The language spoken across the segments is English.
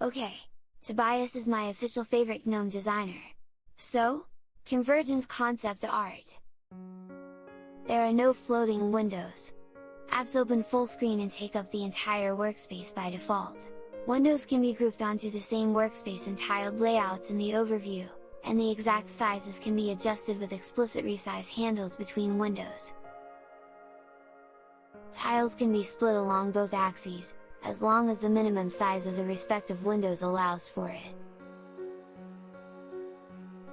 Okay, Tobias is my official favorite GNOME designer. So, Convergence concept art. There are no floating windows. Apps open full screen and take up the entire workspace by default. Windows can be grouped onto the same workspace in tiled layouts in the overview, and the exact sizes can be adjusted with explicit resize handles between windows. Tiles can be split along both axes, as long as the minimum size of the respective windows allows for it.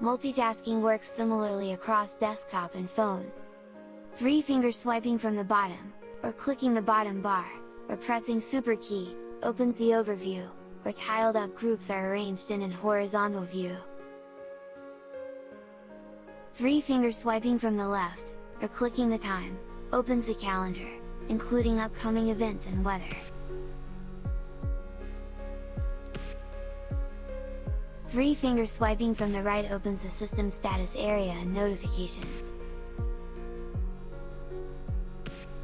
Multitasking works similarly across desktop and phone. Three finger swiping from the bottom, or clicking the bottom bar, or pressing super key, opens the overview, where tiled up groups are arranged in an horizontal view. Three finger swiping from the left, or clicking the time, opens the calendar, including upcoming events and weather. 3 finger swiping from the right opens the system status area and notifications.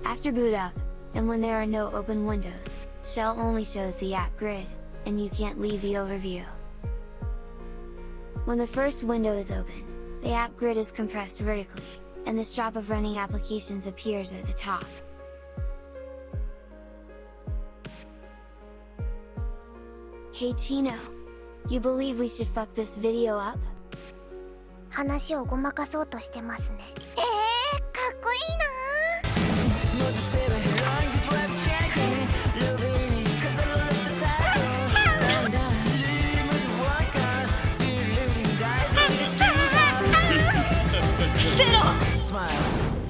After boot up, and when there are no open windows, Shell only shows the app grid, and you can't leave the overview. When the first window is open, the app grid is compressed vertically, and the strop of running applications appears at the top. Hey Chino! You believe we should fuck this video up? 話をごまかそうとしてますねえー、かっこいいな Smile